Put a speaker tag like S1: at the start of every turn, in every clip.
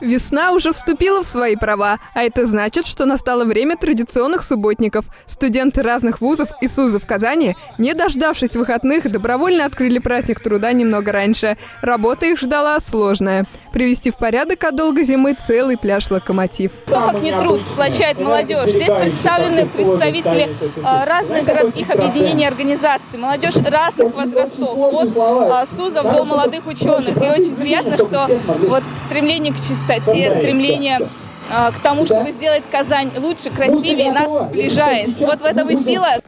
S1: Весна уже вступила в свои права, а это значит, что настало время традиционных субботников. Студенты разных вузов и СУЗов Казани, не дождавшись выходных, добровольно открыли праздник труда немного раньше. Работа их ждала сложная. Привести в порядок от долгой зимы целый пляж «Локомотив».
S2: Кто как не труд сплочает молодежь. Здесь представлены представители э, разных городских объединений и организаций, молодежь разных возрастов, от э, СУЗов до молодых ученых. И очень приятно, что вот стремление к чистоте, стремление э, к тому, чтобы сделать Казань лучше, красивее, нас сближает. Вот в этом и сила.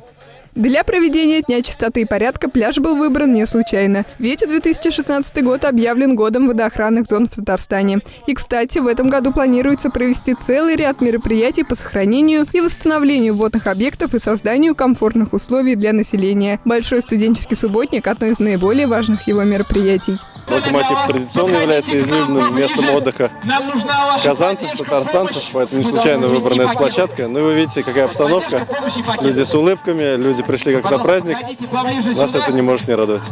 S1: Для проведения Дня чистоты и порядка пляж был выбран не случайно. Ведь 2016 год объявлен годом водоохранных зон в Татарстане. И, кстати, в этом году планируется провести целый ряд мероприятий по сохранению и восстановлению водных объектов и созданию комфортных условий для населения. Большой студенческий субботник – одно из наиболее важных его мероприятий.
S3: Локомотив традиционно является излюбленным местом отдыха казанцев, татарстанцев, поэтому не случайно выбрана эта площадка. Ну и вы видите, какая обстановка. Люди с улыбками, люди пришли как на праздник. Нас это не может не радовать.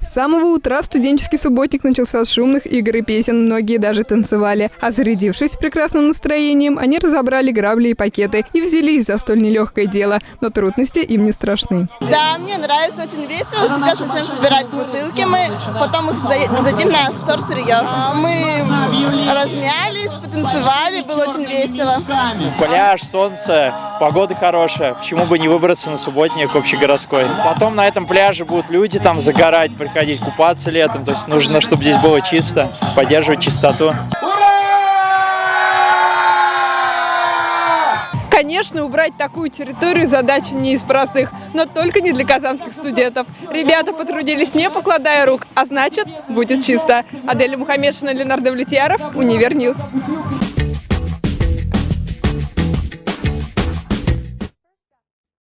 S1: С самого утра студенческий субботник начался с шумных игр и песен, многие даже танцевали. А зарядившись прекрасным настроением, они разобрали грабли и пакеты и взялись за столь нелегкое дело, но трудности им не страшны.
S4: Да, мне нравится, очень весело. Сейчас начнем собирать бутылки, мы потом их зададим на вторсырье. Мы потанцевали, было очень весело.
S5: Пляж, солнце, погода хорошая, почему бы не выбраться на субботник общегородской. Потом на этом пляже будут люди там загорать, приходить купаться летом, то есть нужно, чтобы здесь было чисто, поддерживать чистоту.
S1: Конечно, убрать такую территорию задача не из простых, но только не для казанских студентов. Ребята потрудились не покладая рук, а значит, будет чисто. Аделя Мухамедшина, Ленар Давлетьяров, Univer News.